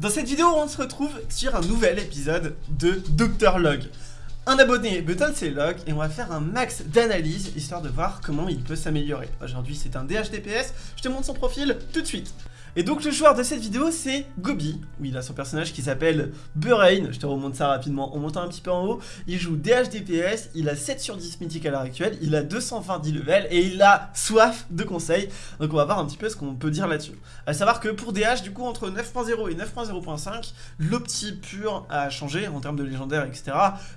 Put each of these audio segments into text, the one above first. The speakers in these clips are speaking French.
Dans cette vidéo, on se retrouve sur un nouvel épisode de Dr Log. Un abonné button c'est Log et on va faire un max d'analyse histoire de voir comment il peut s'améliorer. Aujourd'hui c'est un DHDPS, je te montre son profil tout de suite. Et donc le joueur de cette vidéo c'est Gobi, où il a son personnage qui s'appelle Burain, je te remonte ça rapidement en montant un petit peu en haut, il joue DHDPS, il a 7 sur 10 mythiques à l'heure actuelle, il a 220 levels et il a soif de conseils, donc on va voir un petit peu ce qu'on peut dire là-dessus. A savoir que pour DH du coup entre 9.0 et 9.0.5, l'opti pur a changé en termes de légendaire etc,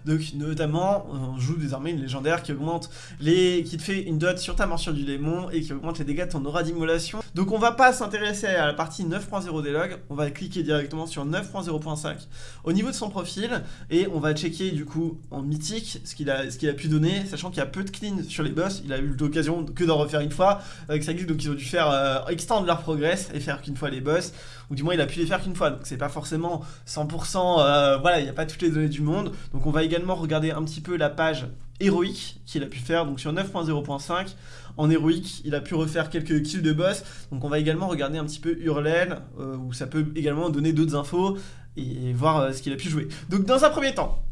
donc notamment on joue désormais une légendaire qui augmente les... qui te fait une dot sur ta morsure du démon et qui augmente les dégâts de ton aura d'immolation, donc on va pas s'intéresser à la partie 9.0 des logs, on va cliquer directement sur 9.0.5 au niveau de son profil et on va checker du coup en mythique ce qu'il a, a pu donner, sachant qu'il y a peu de clean sur les boss, il a eu l'occasion que d'en refaire une fois avec sa guilde, donc ils ont dû faire euh, extendre leur progress et faire qu'une fois les boss, ou du moins il a pu les faire qu'une fois, donc c'est pas forcément 100%, euh, voilà, il n'y a pas toutes les données du monde, donc on va également regarder un petit peu la page héroïque qu'il a pu faire, donc sur 9.0.5, en héroïque, il a pu refaire quelques kills de boss, donc on va également regarder un petit peu Hurlel, euh, où ça peut également donner d'autres infos, et voir euh, ce qu'il a pu jouer. Donc dans un premier temps,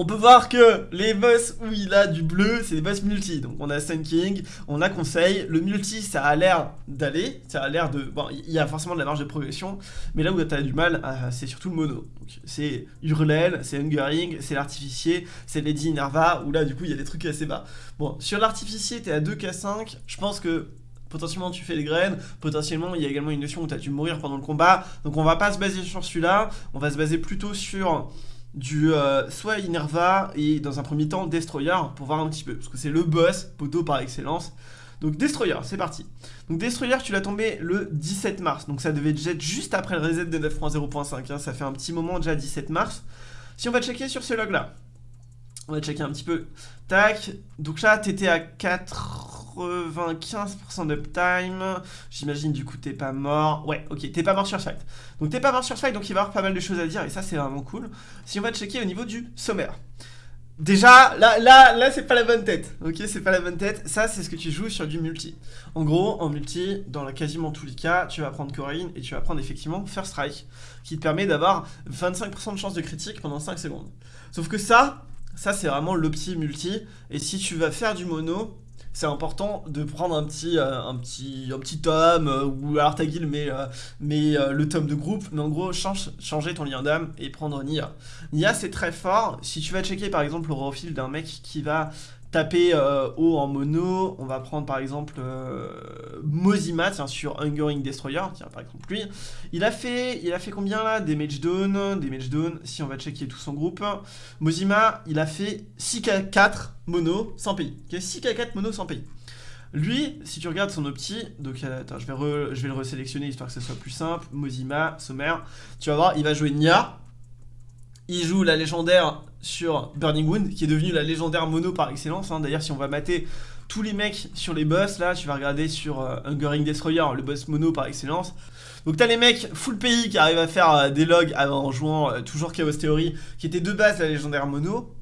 on peut voir que les boss où il a du bleu, c'est des boss multi. Donc on a Sun King, on a Conseil. Le multi, ça a l'air d'aller. Ça a l'air de... Bon, il y a forcément de la marge de progression. Mais là où tu as du mal, euh, c'est surtout le mono. C'est Hurlel, c'est Hungering, c'est l'artificier, c'est Lady Nerva. Où là, du coup, il y a des trucs assez bas. Bon, sur l'artificier, t'es à 2k5. Je pense que potentiellement tu fais les graines, potentiellement il y a également une notion où tu as dû mourir pendant le combat, donc on va pas se baser sur celui-là, on va se baser plutôt sur du euh, soit Inerva et dans un premier temps Destroyer pour voir un petit peu, parce que c'est le boss poteau par excellence. Donc Destroyer, c'est parti. Donc Destroyer, tu l'as tombé le 17 mars, donc ça devait être juste après le reset de 9.0.5, hein. ça fait un petit moment déjà 17 mars. Si on va checker sur ce log là, on va checker un petit peu. Tac, donc là t'étais à 95% d'uptime. J'imagine du coup t'es pas mort. Ouais, ok, t'es pas mort sur fight. Donc t'es pas mort sur fight, donc il va y avoir pas mal de choses à dire et ça c'est vraiment cool. Si on va checker au niveau du sommaire. Déjà, là, là, là, c'est pas la bonne tête, ok, c'est pas la bonne tête, ça c'est ce que tu joues sur du multi. En gros, en multi, dans quasiment tous les cas, tu vas prendre Corinne et tu vas prendre effectivement First Strike, qui te permet d'avoir 25% de chance de critique pendant 5 secondes. Sauf que ça, ça, c'est vraiment l'opti multi. Et si tu vas faire du mono, c'est important de prendre un petit, euh, un petit, un petit tome, euh, ou alors ta met, euh, mais le tome de groupe, mais en gros, change, changer ton lien d'âme et prendre Nia. Nia, c'est très fort. Si tu vas checker par exemple le profil d'un mec qui va taper euh, haut en mono, on va prendre par exemple euh, Mozima, tiens, sur Hungering Destroyer, tiens, par exemple lui. Il a fait, il a fait combien là? Match down, match down, si on va checker tout son groupe. Mozima, il a fait 6k4 mono sans pays. 6k4 mono sans pays. Lui, si tu regardes son opti, donc euh, attends, je vais, je vais le resélectionner histoire que ce soit plus simple. Mozima, sommaire, tu vas voir, il va jouer Nia, il joue la légendaire sur Burning Wound, qui est devenue la légendaire mono par excellence. Hein. D'ailleurs, si on va mater tous les mecs sur les boss, là, tu vas regarder sur euh, Hungering Destroyer, le boss mono par excellence. Donc t'as les mecs full pays qui arrivent à faire euh, des logs en jouant euh, toujours Chaos Theory, qui était de base la légendaire mono.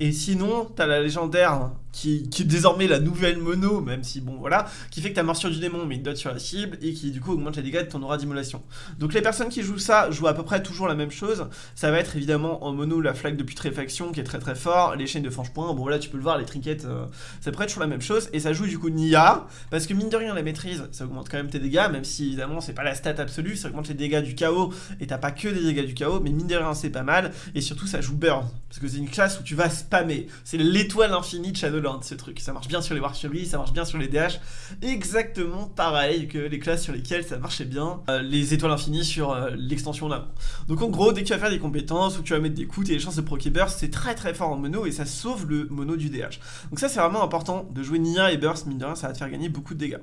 Et sinon, t'as la légendaire qui, est désormais la nouvelle mono, même si bon voilà, qui fait que ta morsure du démon met une dot sur la cible et qui du coup augmente les dégâts de ton aura d'immolation. Donc les personnes qui jouent ça jouent à peu près toujours la même chose. Ça va être évidemment en mono la flaque de putréfaction qui est très très fort, les chaînes de franche-point, bon voilà tu peux le voir, les trinkets, euh, ça pourrait être toujours la même chose. Et ça joue du coup Nia, parce que mine de rien la maîtrise, ça augmente quand même tes dégâts, même si évidemment c'est pas la stat absolue, ça augmente les dégâts du chaos et t'as pas que des dégâts du chaos, mais mine de rien c'est pas mal. Et surtout ça joue burn, parce que c'est une classe où tu vas spammer. C'est l'étoile infinie de Shadowland ce truc, ça marche bien sur les War ça marche bien sur les DH, exactement pareil que les classes sur lesquelles ça marchait bien, euh, les étoiles infinies sur euh, l'extension là. Donc en gros, dès que tu vas faire des compétences ou que tu vas mettre des coups et les chances de proc burst, c'est très très fort en mono et ça sauve le mono du DH. Donc ça c'est vraiment important de jouer Nia et burst, mine de rien, ça va te faire gagner beaucoup de dégâts.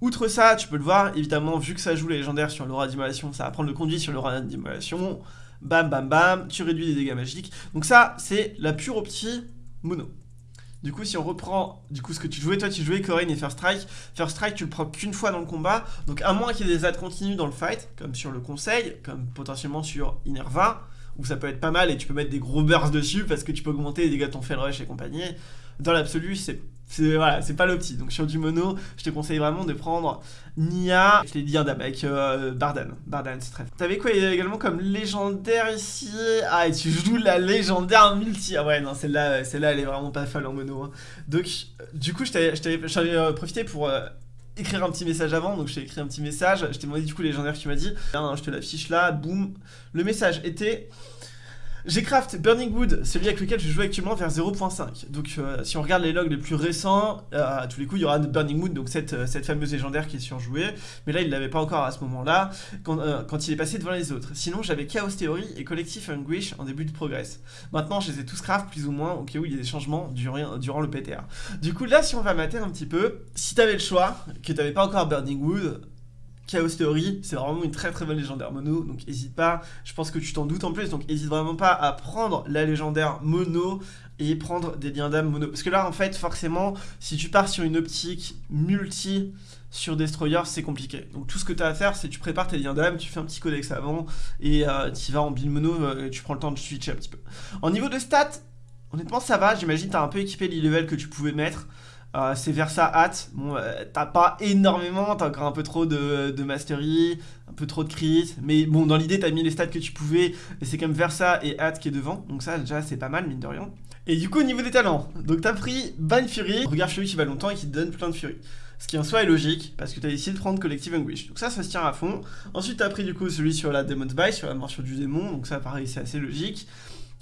Outre ça, tu peux le voir, évidemment, vu que ça joue les légendaires sur l'aura d'immolation, ça va prendre le conduit sur l'aura d'immolation, bam bam bam, tu réduis les dégâts magiques. Donc ça, c'est la pure opti mono. Du coup, si on reprend du coup ce que tu jouais, toi tu jouais Corinne et First Strike. First Strike, tu le prends qu'une fois dans le combat. Donc, à moins qu'il y ait des adds continues dans le fight, comme sur le conseil, comme potentiellement sur Inerva, où ça peut être pas mal et tu peux mettre des gros bursts dessus parce que tu peux augmenter les dégâts de ton Fel Rush et compagnie. dans l'absolu, c'est c'est voilà, c'est pas l'opti. Donc sur du mono, je te conseille vraiment de prendre Nia, je l'ai dit avec euh, Bardan. Bardan, c'est très T'avais quoi également comme légendaire ici? Ah, et tu joues la légendaire multi. Ah ouais, non, celle-là, celle-là, elle est vraiment pas folle en mono. Hein. Donc, du coup, je t'avais euh, profité pour euh, écrire un petit message avant, donc je t'ai écrit un petit message, je t'ai demandé du coup légendaire tu m'as dit, je te l'affiche là, boum, le message était j'ai craft Burning Wood, celui avec lequel je joue actuellement vers 0.5. Donc euh, si on regarde les logs les plus récents, euh, à tous les coups il y aura Burning Wood, donc cette, euh, cette fameuse légendaire qui est surjouée. Mais là il l'avait pas encore à ce moment-là, quand, quand, il est passé devant les autres. Sinon j'avais Chaos Theory et Collective Anguish en début de progress. Maintenant je les ai tous craft plus ou moins au cas où il y a des changements durant, durant le PTR. Du coup là si on va mater un petit peu, si t'avais le choix, que t'avais pas encore Burning Wood, Chaos Theory, c'est vraiment une très très bonne légendaire mono, donc n'hésite pas, je pense que tu t'en doutes en plus, donc n'hésite vraiment pas à prendre la légendaire mono et prendre des liens d'âme mono. Parce que là en fait forcément, si tu pars sur une optique multi sur Destroyer, c'est compliqué. Donc tout ce que tu as à faire, c'est tu prépares tes liens d'âme, tu fais un petit codex avant, et euh, tu vas en build mono, euh, et tu prends le temps de switcher un petit peu. En niveau de stats, honnêtement ça va, j'imagine tu as un peu équipé l'e-level que tu pouvais mettre. Euh, c'est Versa Hat. Bon, euh, t'as pas énormément, t'as encore un peu trop de, de, mastery, un peu trop de crit. Mais bon, dans l'idée, t'as mis les stats que tu pouvais. Et c'est comme Versa et Hat qui est devant. Donc ça, déjà, c'est pas mal, mine de rien. Et du coup, au niveau des talents, donc t'as pris Ban Fury, regarde Fury qui va longtemps et qui te donne plein de Fury. Ce qui en soi est logique, parce que t'as décidé de prendre Collective Anguish. Donc ça, ça se tient à fond. Ensuite, t'as pris du coup celui sur la Demon's Bite, sur la morsure du démon. Donc ça, pareil, c'est assez logique.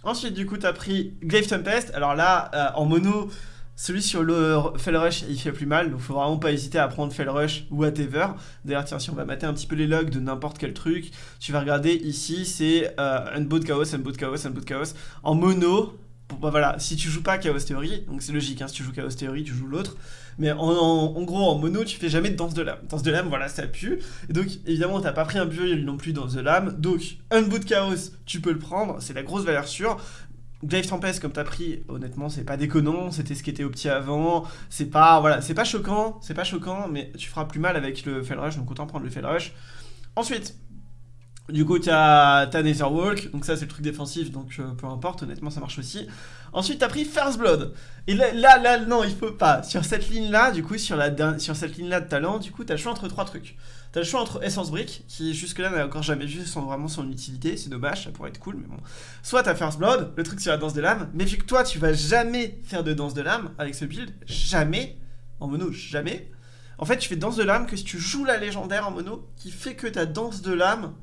Ensuite, du coup, t'as pris Glaive Tempest. Alors là, euh, en mono, celui sur le Fell Rush, il fait plus mal, donc faut vraiment pas hésiter à prendre Fell Rush ou whatever. D'ailleurs, tiens, si on va mater un petit peu les logs de n'importe quel truc, tu vas regarder ici, c'est euh, Unboot Chaos, Unboot Chaos, Unboot Chaos. En mono, bah voilà, si tu joues pas Chaos Theory, donc c'est logique, hein, si tu joues Chaos Theory, tu joues l'autre. Mais en, gros, en mono, tu fais jamais de danse de lame. Danse de lame, voilà, ça pue. Et donc, évidemment, t'as pas pris un build non plus dans The lame. Donc, Unboot Chaos, tu peux le prendre, c'est la grosse valeur sûre. Glaive Tempest comme t'as pris, honnêtement c'est pas déconnant, c'était ce qui était opti avant, c'est pas voilà, c'est pas choquant, c'est pas choquant, mais tu feras plus mal avec le Fell Rush, donc autant prendre le Fell Rush. Ensuite, du coup, tu as, Netherwalk, donc ça c'est le truc défensif, donc euh, peu importe, honnêtement ça marche aussi. Ensuite, tu as pris First Blood. Et là, là, non, il faut pas. Sur cette ligne-là, du coup, sur, cette ligne-là de talent, du coup, tu as le choix entre trois trucs. T'as le choix entre Essence Brick, qui jusque-là n'a encore jamais vu son, vraiment son utilité, c'est dommage, ça pourrait être cool, mais bon. Soit t'as First Blood, le truc sur la danse de l'âme, mais vu que toi tu vas jamais faire de danse de l'âme avec ce build, jamais, en mono, jamais. En fait, tu fais danse de l'âme que si tu joues la légendaire en mono, qui fait que ta danse de l'âme,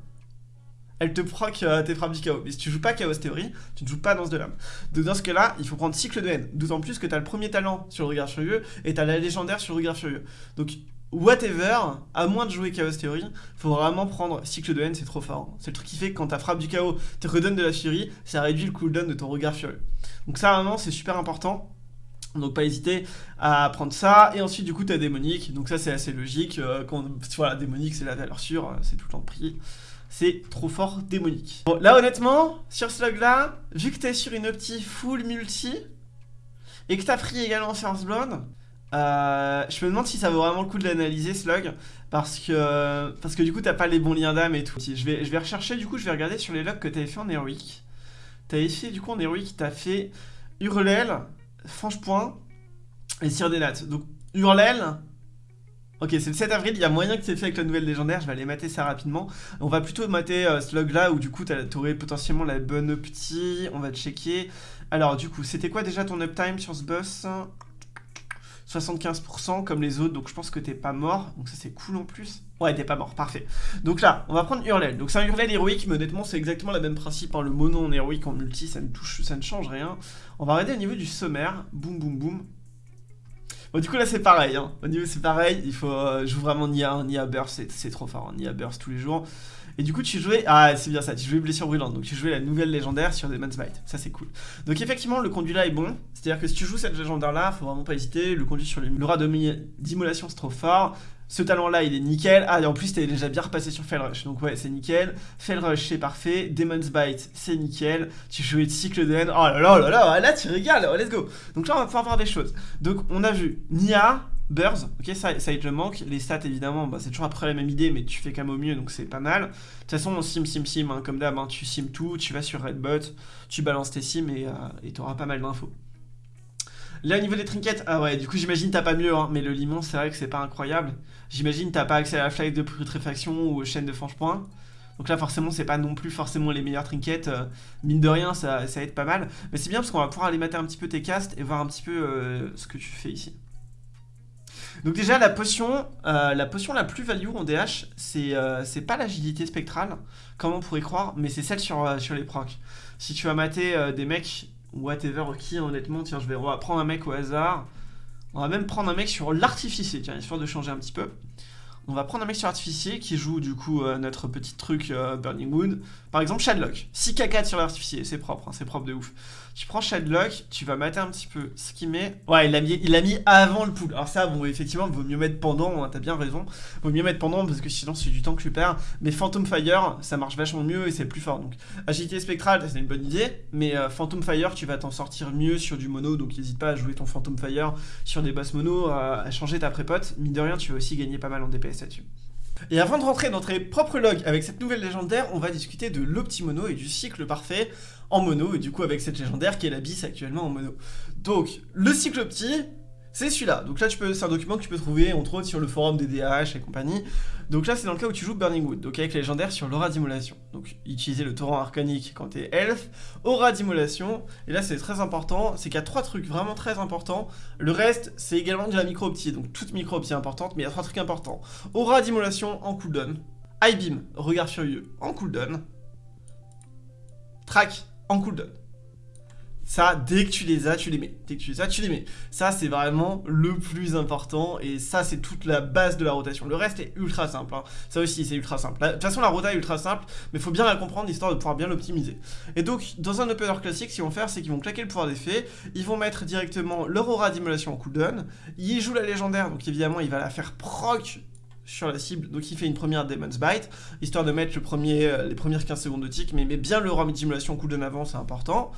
elle te proc euh, tes frappes du chaos. Mais si tu joues pas Chaos Theory, tu ne joues pas danse de l'âme. Donc dans ce cas-là, il faut prendre cycle de haine. D'autant plus que t'as le premier talent sur le regard furieux et t'as la légendaire sur le regard furieux. Donc whatever, à moins de jouer Chaos Theory, faut vraiment prendre cycle de haine, c'est trop fort. C'est le truc qui fait que quand ta frappe du chaos te redonne de la furie, ça réduit le cooldown de ton regard furieux. Donc ça vraiment c'est super important. Donc pas hésiter à prendre ça. Et ensuite du coup t'as démonique. Donc ça c'est assez logique. Euh, quand, voilà, démonique c'est la valeur sûre, euh, c'est tout le temps prix. C'est trop fort démonique. Bon, là honnêtement, sur ce log là, vu que t'es sur une opti full multi, et que t'as pris également First Blood, euh, je me demande si ça vaut vraiment le coup de l'analyser log parce que parce que du coup t'as pas les bons liens d'âme et tout. Je vais je vais rechercher du coup je vais regarder sur les logs que t'avais fait en héroïque. T'avais fait du coup en héroïque t'as fait Hurlel, Franche Point et Cire des Nattes. Donc Hurlel. Ok, c'est le 7 avril, il y a moyen que c'est fait avec la nouvelle légendaire, je vais aller mater ça rapidement. On va plutôt mater euh, ce log là où du coup t'aurais potentiellement la bonne upti, on va checker. Alors du coup, c'était quoi déjà ton uptime sur ce boss? 75% comme les autres, donc je pense que t'es pas mort, donc ça c'est cool en plus. Ouais, t'es pas mort, parfait. Donc là, on va prendre Hurlel. Donc c'est un Hurlel héroïque, mais honnêtement c'est exactement le même principe. Hein. Le mono en héroïque en multi, ça ne touche, ça ne change rien. On va regarder au niveau du sommaire, boum boum boum. Bon du coup là c'est pareil, hein. au niveau c'est pareil, il faut euh, jouer vraiment Nia, Nia Burst, c'est trop fort, hein. Nia Burst tous les jours. Et du coup, tu jouais. Ah, c'est bien ça, tu jouais Blessure Brûlante. Donc, tu jouais la nouvelle légendaire sur Demon's Bite. Ça, c'est cool. Donc, effectivement, le conduit là est bon. C'est-à-dire que si tu joues cette légendaire là, faut vraiment pas hésiter. Le conduit sur l'aura d'immolation, c'est trop fort. Ce talent là il est nickel, ah et en plus t'es déjà bien repassé sur Fell Rush, donc ouais c'est nickel, Fell Rush c'est parfait, Demon's Bite c'est nickel, tu jouais de cycle de haine, oh là là là là, là tu régales, oh, let's go. Donc là on va pouvoir voir des choses, donc on a vu Nia, Burrs, ok, ça, ça il te manque. Les stats, évidemment, bah, c'est toujours après la même idée, mais tu fais quand même au mieux, donc c'est pas mal. De toute façon, on sim, sim, sim, hein, comme d'hab, hein, tu sim tout, tu vas sur Redbot, tu balances tes sims et euh, t'auras pas mal d'infos. Là, au niveau des trinkets, ah ouais, du coup, j'imagine t'as pas mieux, hein, mais le limon, c'est vrai que c'est pas incroyable. J'imagine t'as pas accès à la flight de putréfaction ou aux chaînes de franche-point. Donc là, forcément, c'est pas non plus forcément les meilleurs trinkets. Euh, mine de rien, ça, ça aide pas mal. Mais c'est bien parce qu'on va pouvoir aller mater un petit peu tes castes et voir un petit peu euh, ce que tu fais ici. Donc déjà, la potion, euh, la potion la plus value en DH, c'est pas l'agilité spectrale, comme on pourrait croire, mais c'est celle sur, sur les procs. Si tu vas mater des mecs, whatever, qui honnêtement, tiens, je vais prendre un mec au hasard. On va même prendre un mec sur l'artificier, tiens, histoire de changer un petit peu. On va prendre un mec sur artificier qui joue du coup euh, notre petit truc euh, Burning Wood. Par exemple Shadlock. 6k4 sur l'artificier, c'est propre, hein, c'est propre de ouf. Tu prends Shadlock, tu vas mater un petit peu ce qu'il met. Ouais, il l'a mis, avant le pool. Alors ça, bon, effectivement, vaut mieux mettre pendant, hein, t'as bien raison. Vaut mieux mettre pendant parce que sinon c'est du temps que tu perds. Mais Phantom Fire, ça marche vachement mieux et c'est plus fort. Donc agilité spectrale, c'est une bonne idée. Mais euh, Phantom Fire, tu vas t'en sortir mieux sur du mono. Donc n'hésite pas à jouer ton Phantom Fire sur des boss mono, à changer ta prépote. Mine de rien, tu vas aussi gagner pas mal en DPS là-dessus. Et avant de rentrer dans notre propre log avec cette nouvelle légendaire, on va discuter de l'optimono et du cycle parfait en mono, et du coup avec cette légendaire qui est la bis actuellement en mono. Donc, le cycle opti, c'est celui-là. Donc là, c'est un document que tu peux trouver, entre autres, sur le forum des DH et compagnie. Donc là, c'est dans le cas où tu joues Burning Wood, donc avec légendaire sur l'aura d'immolation. Donc utiliser le torrent arcanique quand t'es elf, aura d'immolation, et là c'est très important, c'est qu'il y a trois trucs vraiment très importants. Le reste, c'est également de la micro-optie, donc toute micro-optie importante, mais il y a trois trucs importants. Aura d'immolation en cooldown, High Beam, regard furieux en cooldown, Track en cooldown. Ça, dès que tu les as, tu les mets. Dès que tu les as, tu les mets. Ça, c'est vraiment le plus important. Et ça, c'est toute la base de la rotation. Le reste est ultra simple. Hein. Ça aussi, c'est ultra simple. De toute façon, la rota est ultra simple. Mais il faut bien la comprendre, histoire de pouvoir bien l'optimiser. Et donc, dans un opener classique, ce qu'ils vont faire, c'est qu'ils vont claquer le pouvoir d'effet. Ils vont mettre directement leur aura d'immolation en cooldown. Ils jouent la légendaire. Donc, évidemment, il va la faire proc sur la cible, donc il fait une première Demon's Bite, histoire de mettre le premier, euh, les premières 15 secondes de tic, mais met bien le ram en cooldown avant, c'est important.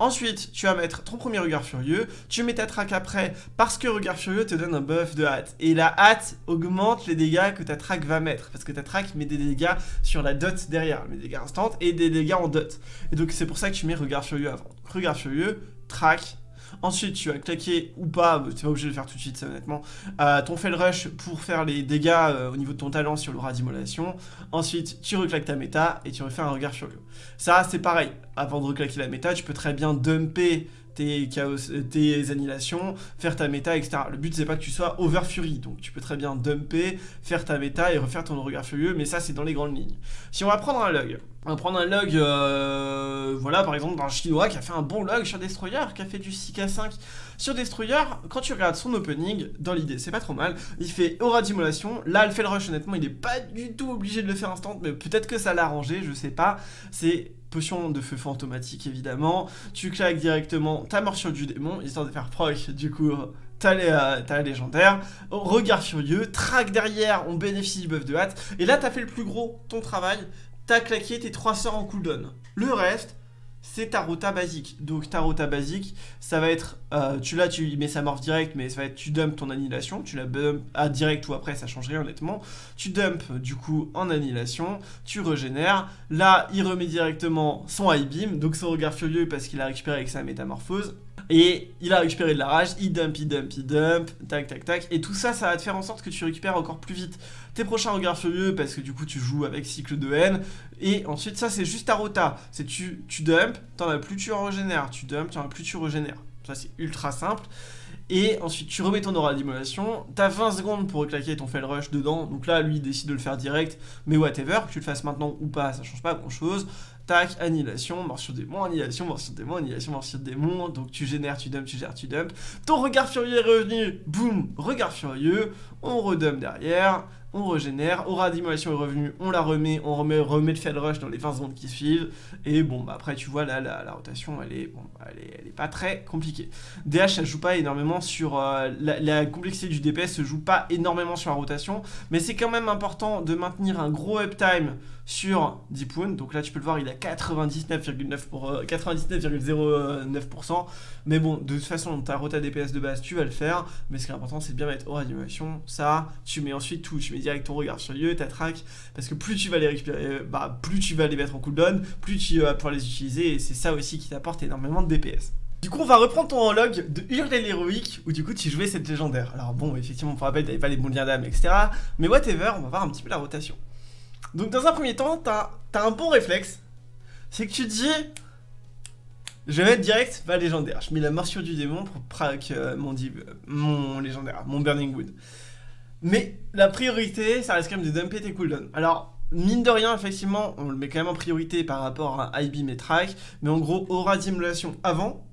Ensuite, tu vas mettre ton premier regard furieux, tu mets ta track après, parce que regard furieux te donne un buff de hâte. Et la hâte augmente les dégâts que ta track va mettre, parce que ta track met des dégâts sur la dot derrière, met des dégâts instants et des dégâts en dot. Et donc c'est pour ça que tu mets regard furieux avant. Regard furieux, track, Ensuite, tu vas claquer ou pas, tu pas obligé de le faire tout de suite, ça honnêtement, euh, ton fail rush pour faire les dégâts euh, au niveau de ton talent sur l'aura d'immolation. Ensuite, tu reclaques ta méta et tu refais un regard furieux. Ça, c'est pareil. Avant de reclaquer la méta, tu peux très bien dumper tes, chaos, tes annihilations, faire ta méta, etc. Le but, c'est pas que tu sois over fury, donc tu peux très bien dumper, faire ta méta et refaire ton regard furieux, mais ça, c'est dans les grandes lignes. Si on va prendre un log, on va prendre un log, euh, voilà, par exemple, d'un chinois qui a fait un bon log sur Destroyer, qui a fait du 6k5 sur Destroyer. Quand tu regardes son opening, dans l'idée, c'est pas trop mal. Il fait aura d'immolation. Là, elle fait le rush, honnêtement, il est pas du tout obligé de le faire instant, mais peut-être que ça l'a arrangé, je sais pas. C'est potion de feu fantomatique, évidemment. Tu claques directement ta morsure du démon, histoire de faire proc, du coup, t'as légendaire, regard furieux, track derrière, on bénéficie du buff de hâte, et là t'as fait le plus gros, ton travail, t'as claqué tes 3 sorts en cooldown. Le reste, c'est ta rota basique. Donc ta rota basique, ça va être, euh, tu là tu mets sa morph direct, mais ça va être tu dumps ton annihilation, tu la dump à direct ou après, ça change rien honnêtement. Tu dump du coup en annihilation, tu régénères. Là, il remet directement son high beam, donc son regard furieux parce qu'il a récupéré avec sa métamorphose. Et il a récupéré de la rage, il dump, il dump, il dump, tac, tac, tac. Et tout ça, ça va te faire en sorte que tu récupères encore plus vite tes prochains regards furieux parce que du coup tu joues avec cycle de haine. Et ensuite, ça c'est juste ta rota. C'est tu, tu dump, t'en as plus, tu régénères. Tu dump, t'en as plus, tu régénères. Ça c'est ultra simple. Et ensuite, tu remets ton aura d'immolation. T'as 20 secondes pour reclaquer ton fail rush dedans. Donc là, lui, il décide de le faire direct. Mais whatever, que tu le fasses maintenant ou pas, ça change pas grand chose. Tac, annihilation, morsure démon, annihilation, morsure démon, annihilation, morsure démon. Donc tu génères, tu dumps, tu gères, tu dumps. Ton regard furieux est revenu. Boum, regard furieux. On redump derrière on régénère, aura d'immolation est revenu, on la remet, on remet, remet le rush dans les 20 secondes qui suivent, et bon, bah après tu vois là, la, rotation, elle est, bon, elle est, elle est, pas très compliquée. DH, ça joue pas énormément sur, euh, la, complexité du DPS se joue pas énormément sur la rotation, mais c'est quand même important de maintenir un gros uptime sur Deepwound, donc là tu peux le voir, il a 99,9 pour 99,09%, euh, mais bon, de toute façon, ta rota DPS de base, tu vas le faire, mais ce qui est important, c'est de bien mettre aura d'immolation, ça, tu mets ensuite tout, tu mets direct ton regard sur lieu, ta track, parce que plus tu vas les récupérer, euh, bah, plus tu vas les mettre en cooldown, plus tu vas pouvoir les utiliser, et c'est ça aussi qui t'apporte énormément de DPS. Du coup, on va reprendre ton log de Hurler l'héroïque, où du coup, tu jouais cette légendaire. Alors bon, effectivement, pour rappel, t'avais pas les bons liens d'âme, etc. Mais whatever, on va voir un petit peu la rotation. Donc dans un premier temps, t'as as un bon réflexe. C'est que tu dis... Je vais mettre direct ma légendaire. Je mets la morsure du démon pour prac euh, mon, mon légendaire, mon Burning Wood. Mais la priorité, ça reste quand même de dumper tes cooldowns. Alors, mine de rien, effectivement, on le met quand même en priorité par rapport à IB et Track. Mais en gros, aura d'immolation avant,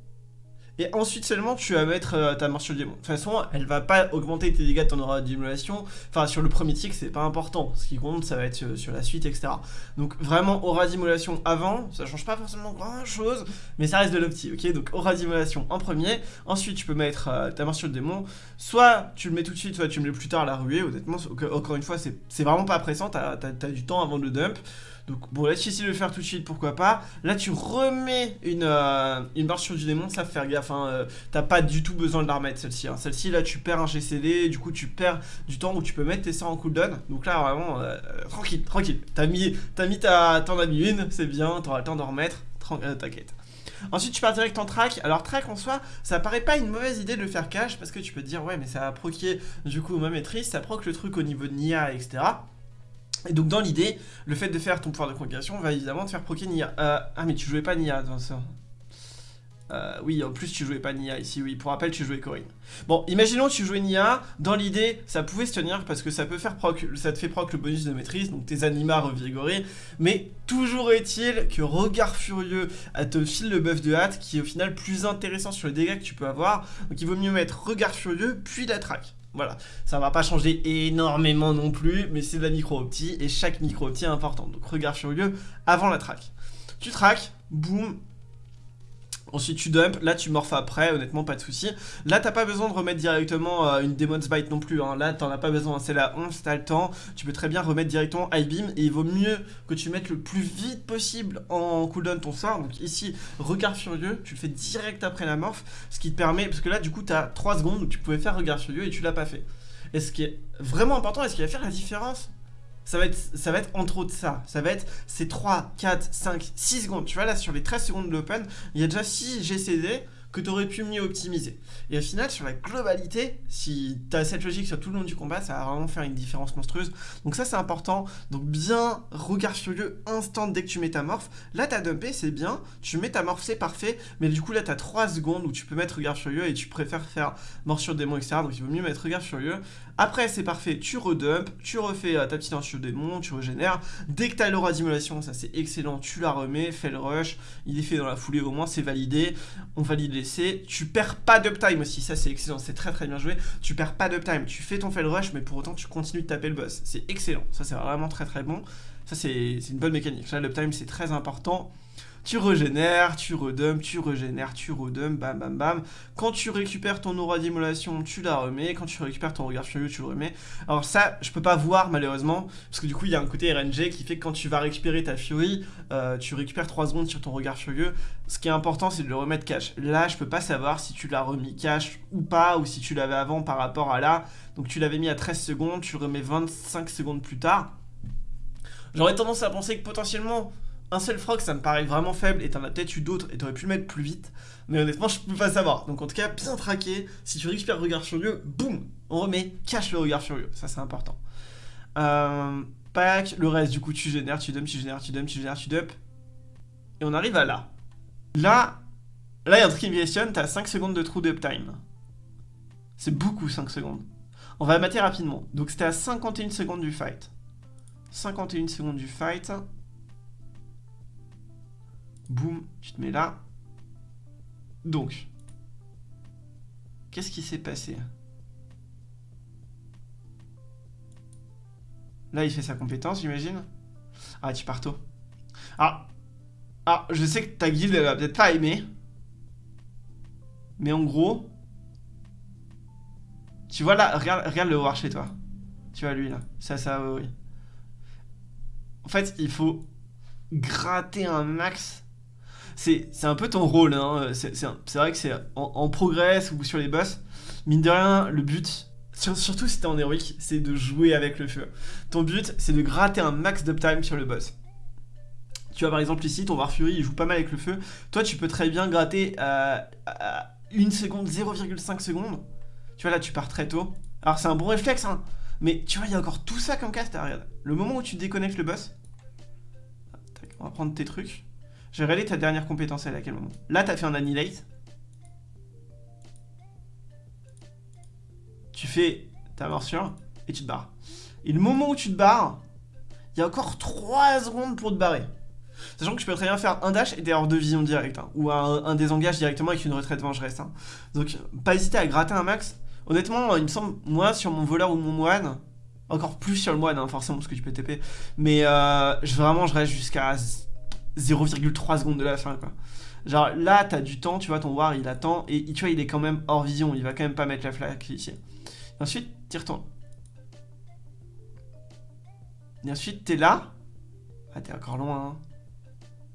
et ensuite seulement, tu vas mettre euh, ta morsure démon. De toute façon, elle va pas augmenter tes dégâts de ton aura d'immolation. Enfin, sur le premier tick, c'est pas important. Ce qui compte, ça va être euh, sur la suite, etc. Donc vraiment, aura d'immolation avant, ça change pas forcément grand chose, mais ça reste de l'opti, ok? Donc aura d'immolation en premier. Ensuite, tu peux mettre euh, ta morsure démon. Soit tu le mets tout de suite, soit tu le mets plus tard à la ruée. Honnêtement, encore une fois, c'est vraiment pas pressant. T'as as, du temps avant de le dump. Donc bon, là, si de le faire tout de suite, pourquoi pas. Là, tu remets une, euh, une barre sur du démon, ça faire gaffe. Hein, euh, T'as pas du tout besoin de la remettre, celle-ci. Hein. Celle-ci, là, tu perds un GCD, du coup, tu perds du temps où tu peux mettre tes sorts en cooldown. Donc là, vraiment, euh, tranquille, tranquille. T'as mis, mis ta... T'en as mis une, c'est bien, t'auras le temps d'en remettre. T'inquiète. Ensuite, tu pars direct en track. Alors, track en soi, ça paraît pas une mauvaise idée de le faire cash parce que tu peux te dire, ouais, mais ça va proquer du coup ma maîtrise, ça proc le truc au niveau de Nia, etc. Et donc dans l'idée, le fait de faire ton pouvoir de congrégation va évidemment te faire proquer Nia. Euh, ah mais tu jouais pas Nia dans ça. Oui, en plus tu jouais pas Nia ici, oui, pour rappel tu jouais Corinne. Bon, imaginons que tu jouais Nia, dans l'idée ça pouvait se tenir parce que ça peut faire proc, ça te fait proc le bonus de maîtrise, donc tes animats revigorés, mais toujours est-il que Regard Furieux te file le buff de hâte qui est au final plus intéressant sur les dégâts que tu peux avoir, donc il vaut mieux mettre Regard Furieux puis la traque. Voilà, ça va pas changer énormément non plus, mais c'est de la micro-optie, et chaque micro-optie est importante. Donc regarde furieux avant la track. Tu track, boum, Ensuite tu dump, là tu morphes après, honnêtement pas de souci. Là t'as pas besoin de remettre directement euh, une Demon's Bite non plus, hein. là t'en as pas besoin, c'est la 11, t'as le temps, tu peux très bien remettre directement High Beam et il vaut mieux que tu mettes le plus vite possible en cooldown ton sort. Donc ici, regard furieux, tu le fais direct après la morph, ce qui te permet, parce que là du coup t'as 3 secondes où tu pouvais faire regard furieux et tu l'as pas fait. Et ce qui est vraiment important, et ce qui va faire la différence, ça va, être, ça va être entre autres ça. Ça va être ces 3, 4, 5, 6 secondes. Tu vois là sur les 13 secondes de l'open, il y a déjà 6 GCD que tu aurais pu mieux optimiser. Et au final, sur la globalité, si tu as cette logique sur tout le long du combat, ça va vraiment faire une différence monstrueuse. Donc ça, c'est important. Donc bien, regard furieux, instant dès que tu mets ta morph. Là, t'as dumpé, c'est bien. Tu mets ta morph, c'est parfait. Mais du coup, là, tu as 3 secondes où tu peux mettre regard furieux et tu préfères faire morsure démon, etc. Donc il vaut mieux mettre regard furieux. Après, c'est parfait, tu redump, tu refais euh, ta petite morsure démon, tu régénères. Dès que tu as l'aura d'immolation, ça c'est excellent, tu la remets, fais le rush. Il est fait dans la foulée, au moins c'est validé. On valide tu perds pas d'uptime aussi, ça c'est excellent, c'est très très bien joué. Tu perds pas d'uptime, tu fais ton fail rush, mais pour autant tu continues de taper le boss. C'est excellent, ça c'est vraiment très très bon. Ça c'est une bonne mécanique. Là, l'uptime c'est très important tu régénères, tu redump, tu régénères, tu redump, bam bam bam. Quand tu récupères ton aura d'immolation, tu la remets. Quand tu récupères ton regard furieux, tu le remets. Alors ça, je peux pas voir malheureusement, parce que du coup, il y a un côté RNG qui fait que quand tu vas récupérer ta furie, euh, tu récupères 3 secondes sur ton regard furieux. Ce qui est important, c'est de le remettre cash. Là, je peux pas savoir si tu l'as remis cash ou pas, ou si tu l'avais avant par rapport à là. Donc tu l'avais mis à 13 secondes, tu remets 25 secondes plus tard. J'aurais tendance à penser que potentiellement un seul frog, ça me paraît vraiment faible et t'en as peut-être eu d'autres et t'aurais pu le mettre plus vite. Mais honnêtement, je peux pas savoir. Donc en tout cas, bien traqué. Si tu récupères le regard furieux, boum, on remet, cache le regard furieux. Ça, c'est important. Euh, pack, le reste, du coup, tu génères, tu dump, tu génères, tu dump, tu génères, tu dump. Et on arrive à là. Là, là, il y a un truc qui me questionne. T'as 5 secondes de trou d'uptime. C'est beaucoup 5 secondes. On va mater rapidement. Donc c'était à 51 secondes du fight. 51 secondes du fight. Boum, tu te mets là. Donc, qu'est-ce qui s'est passé? Là, il fait sa compétence, j'imagine. Ah, tu pars tôt. Ah, ah, je sais que ta guilde, elle va peut-être pas aimer. Mais en gros... Tu vois là, regarde, regarde le voir chez toi. Tu vois lui là. Ça, ça, oui. En fait, il faut gratter un max c'est un peu ton rôle. Hein. C'est vrai que c'est en, progress ou sur les boss. Mine de rien, le but, surtout si t'es en héroïque, c'est de jouer avec le feu. Ton but, c'est de gratter un max d'uptime sur le boss. Tu vois, par exemple, ici, ton War Fury, il joue pas mal avec le feu. Toi, tu peux très bien gratter à, à 1 seconde, 0,5 secondes. Tu vois, là, tu pars très tôt. Alors, c'est un bon réflexe, hein. Mais tu vois, il y a encore tout ça comme cast. Regarde, le moment où tu déconnectes le boss. on va prendre tes trucs. Je vais regarder ta dernière compétence, elle à quel moment? Là, t'as fait un annihilate. Tu fais ta morsure et tu te barres. Et le moment où tu te barres, il y a encore 3 secondes pour te barrer. Sachant que tu peux très bien faire un dash et t'es hors de vision direct, hein, ou un, désengage directement avec une retraite vengeresse. Hein. Donc, pas hésiter à gratter un max. Honnêtement, il me semble, moi, sur mon voleur ou mon moine, encore plus sur le moine, hein, forcément, parce que tu peux TP, mais euh, je, vraiment, je reste jusqu'à 0,3 secondes de la fin, quoi. Genre, là, t'as du temps, tu vois, ton war, il attend, et tu vois, il est quand même hors vision, il va quand même pas mettre la flaque ici. Ensuite, tu retournes. Et ensuite, t'es là. Ah, t'es encore loin, hein.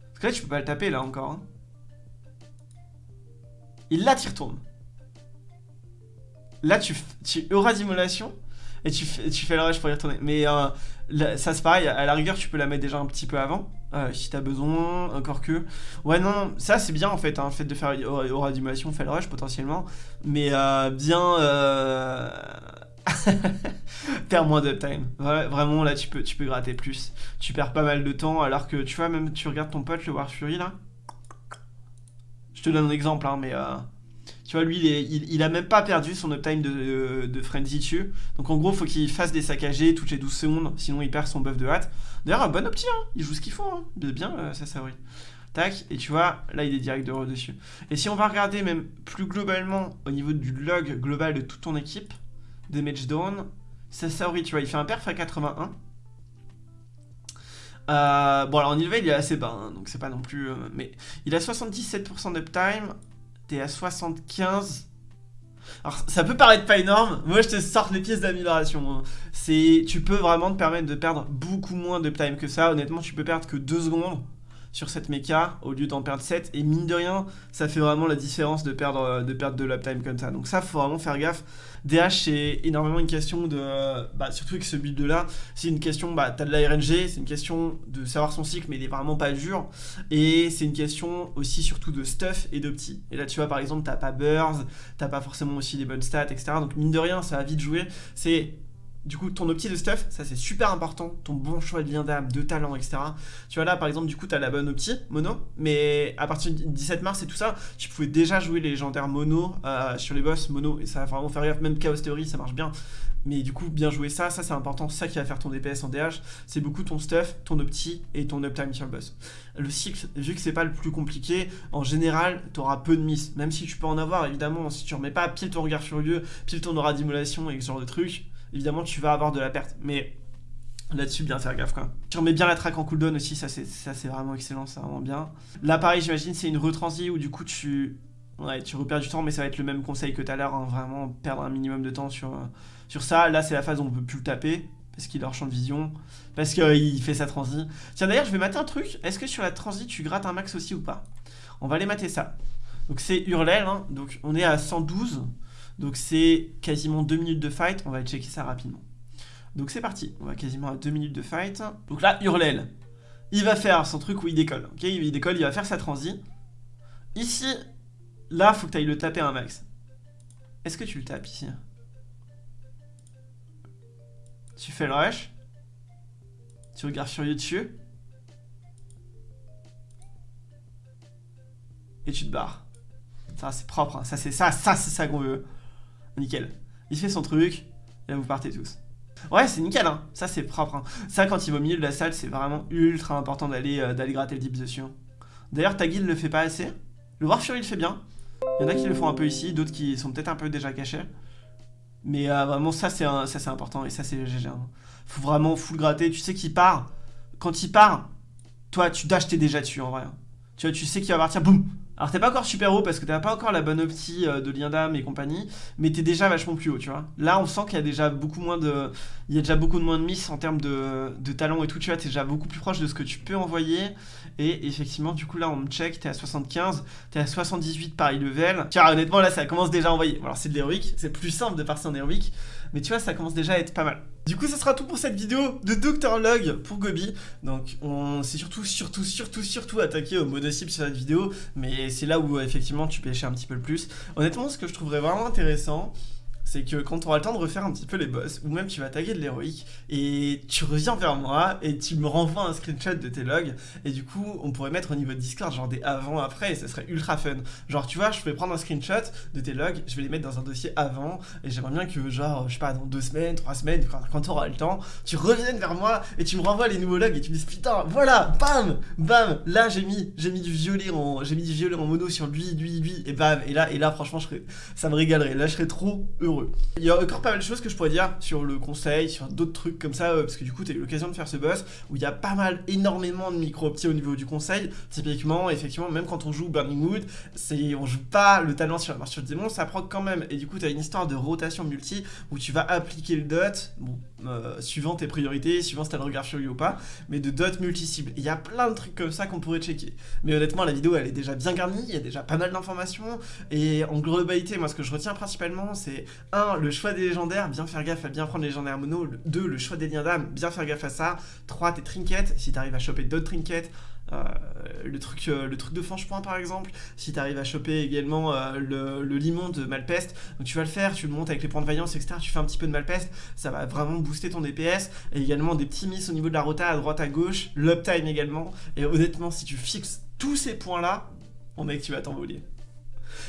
Parce que là, tu peux pas le taper, là, encore. Hein. Et là, tu retournes. Là, tu, tu auras d'immolation et tu, tu fais le rush pour y retourner. Mais euh, ça, c'est pareil. À la rigueur, tu peux la mettre déjà un petit peu avant. Euh, si t'as besoin, encore que. Ouais, non, ça c'est bien en fait, hein, le fait de faire aura d'immolation, fait le rush potentiellement. Mais euh, bien. Euh... perds moins d'uptime. vraiment, là, tu peux, tu peux gratter plus. Tu perds pas mal de temps, alors que, tu vois, même tu regardes ton pote, le War Fury, là. Je te donne un exemple, hein, mais... Euh, tu vois, lui, il, a même pas perdu son uptime de, de, Frenzy dessus. Donc, en gros, faut qu'il fasse des saccagés toutes les 12 secondes, sinon il perd son buff de hâte. D'ailleurs, un bon opti, hein. Il joue ce qu'il faut, hein. Bien, euh, ça, ça. Tac, et tu vois, là, il est direct de dessus. Et si on va regarder même plus globalement au niveau du log global de toute ton équipe, Damage Down. Sasaori, tu vois, il fait un perf à 81. Euh, bon, alors en level, il est assez bas, hein, donc c'est pas non plus... Euh, mais il a 77% d'uptime. T'es à 75. Alors, ça peut paraître pas énorme. Moi, je te sors les pièces d'amélioration. Hein. Tu peux vraiment te permettre de perdre beaucoup moins d'uptime que ça. Honnêtement, tu peux perdre que 2 secondes sur cette méca au lieu d'en perdre 7 et mine de rien ça fait vraiment la différence de perdre de perdre de l'uptime comme ça. Donc ça faut vraiment faire gaffe. DH c'est énormément une question de bah, surtout avec ce build là c'est une question bah t'as de la RNG c'est une question de savoir son cycle mais il est vraiment pas dur. Et c'est une question aussi surtout de stuff et d'opti et là tu vois par exemple t'as pas burst t'as pas forcément aussi des bonnes stats etc donc mine de rien ça va vite jouer. C'est du coup, ton opti de stuff, ça c'est super important. Ton bon choix de lien d'âme, de talent, etc. Tu vois là, par exemple, du coup, t'as la bonne opti, mono. Mais à partir du 17 mars et tout ça, tu pouvais déjà jouer les légendaires mono euh, sur les boss mono. Et ça va vraiment faire gaffe. Même Chaos Theory, ça marche bien. Mais du coup, bien jouer ça, ça c'est important. Ça qui va faire ton DPS en DH. C'est beaucoup ton stuff, ton opti et ton uptime sur le boss. Le cycle, vu que c'est pas le plus compliqué, en général, t'auras peu de miss. Même si tu peux en avoir, évidemment, si tu remets pas pile ton regard furieux, pile ton aura d'immolation et ce genre de trucs évidemment tu vas avoir de la perte. Mais là-dessus, bien faire gaffe quoi. Tu remets bien la track en cooldown aussi, ça c'est vraiment excellent, c'est vraiment bien. Là pareil, j'imagine c'est une retransi où du coup tu... Ouais, tu repères du temps, mais ça va être le même conseil que tout à l'heure, hein, vraiment perdre un minimum de temps sur, sur ça. Là, c'est la phase où on peut plus le taper, parce qu'il a leur champ de vision, parce qu'il euh, fait sa transi. Tiens, d'ailleurs, je vais mater un truc. Est-ce que sur la transi, tu grattes un max aussi ou pas? On va aller mater ça. Donc c'est Hurlel, hein. donc on est à 112. Donc c'est quasiment 2 minutes de fight, on va checker ça rapidement. Donc c'est parti, on va quasiment à 2 minutes de fight. Donc là, Hurlel, il va faire son truc où il décolle, ok? Il décolle, il va faire sa transi. Ici, là, faut que tu ailles le taper un max. Est-ce que tu le tapes ici? Tu fais le rush. Tu regardes furieux dessus. Et tu te barres. Ça, c'est propre. Hein. Ça, c'est ça, ça, c'est ça qu'on veut. Nickel. Il fait son truc, et là vous partez tous. Ouais, c'est nickel, hein. Ça, c'est propre. Hein. Ça, quand il va au milieu de la salle, c'est vraiment ultra important d'aller euh, gratter le dip dessus. Hein. D'ailleurs, ta guilde le fait pas assez. Le War Fury le fait bien. Il y en a qui le font un peu ici, d'autres qui sont peut-être un peu déjà cachés. Mais euh, vraiment, ça, c'est important. Et ça, c'est GG. Hein. Faut vraiment full gratter. Tu sais qu'il part. Quand il part, toi, tu dash, t'es déjà dessus, en vrai. Tu vois, tu sais qu'il va partir, boum alors t'es pas encore super haut parce que t'as pas encore la bonne opti euh, de lien d'âme et compagnie, mais t'es déjà vachement plus haut, tu vois. Là on sent qu'il y a déjà beaucoup moins de. Il y a déjà beaucoup de moins de miss en termes de, de talent et tout, tu vois, t'es déjà beaucoup plus proche de ce que tu peux envoyer. Et effectivement, du coup là on me check, t'es à 75, t'es à 78 par level. Tiens honnêtement là ça commence déjà à envoyer. Alors c'est de l'héroïque, c'est plus simple de passer en héroïque. Mais tu vois, ça commence déjà à être pas mal. Du coup, ça sera tout pour cette vidéo de Dr Log pour Gobi. Donc, on s'est surtout, surtout, surtout, surtout attaqué au mono-cible sur cette vidéo, mais c'est là où effectivement tu pêchais un petit peu le plus. Honnêtement, ce que je trouverais vraiment intéressant, c'est que quand tu auras le temps de refaire un petit peu les boss, ou même tu vas taguer de l'héroïque, et tu reviens vers moi, et tu me renvoies un screenshot de tes logs, et du coup, on pourrait mettre au niveau de Discord genre des avant-après, et ça serait ultra fun. Genre, tu vois, je vais prendre un screenshot de tes logs, je vais les mettre dans un dossier avant, et j'aimerais bien que, genre, je sais pas, dans deux semaines, trois semaines, quand, tu auras le temps, tu reviennes vers moi, et tu me renvoies les nouveaux logs, et tu me dis, putain, voilà, bam, bam, là j'ai mis, j'ai mis du violet en, j'ai mis du violet en mono sur lui, lui, lui, et bam, et là, et là, franchement, ça me régalerait, là, je serais trop heureux. Il y a encore pas mal de choses que je pourrais dire sur le conseil, sur d'autres trucs comme ça, euh, parce que du coup, tu as eu l'occasion de faire ce boss où il y a pas mal, énormément de micro-optis au niveau du conseil. Typiquement, effectivement, même quand on joue Burning Wood, on joue pas le talent sur la marche le démon, ça proc quand même. Et du coup, tu as une histoire de rotation multi où tu vas appliquer le dot, bon, euh, suivant tes priorités, suivant si t'as le regard lui ou pas, mais de dot multi-cible. Il y a plein de trucs comme ça qu'on pourrait checker. Mais honnêtement, la vidéo, elle est déjà bien garnie, il y a déjà pas mal d'informations. Et en globalité, moi, ce que je retiens principalement, c'est un, le choix des légendaires, bien faire gaffe à bien prendre les légendaires mono. 2, le choix des liens d'âme, bien faire gaffe à ça. 3, tes trinkets, si t'arrives à choper d'autres trinkets. Euh, le, truc, euh, le truc de fange-point par exemple, si tu arrives à choper également euh, le, limon de Malpeste, donc tu vas le faire, tu le montes avec les points de vaillance, etc. Tu fais un petit peu de Malpeste, ça va vraiment booster ton DPS, et également des petits miss au niveau de la rota à droite à gauche, l'uptime également, et honnêtement, si tu fixes tous ces points là, mon mec, tu vas t'envoler.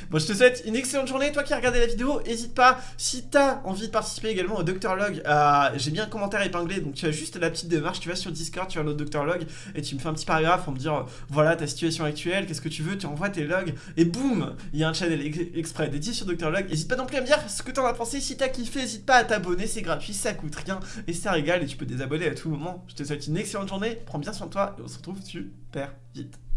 Bon, je te souhaite une excellente journée. Toi qui as regardé la vidéo, n'hésite pas, si t'as envie de participer également au Dr Log, euh, j'ai bien un commentaire épinglé, donc tu as juste la petite démarche, tu vas sur Discord, tu vas au Dr Log, et tu me fais un petit paragraphe pour me dire, voilà ta situation actuelle, qu'est-ce que tu veux, tu envoies tes logs, et boum, il y a un channel exprès dédié sur Dr Log. N'hésite pas non plus à me dire ce que t'en as pensé, si t'as kiffé, n'hésite pas à t'abonner, c'est gratuit, ça coûte rien, et ça régale, et tu peux désabonner à tout moment. Je te souhaite une excellente journée, prends bien soin de toi, et on se retrouve super vite.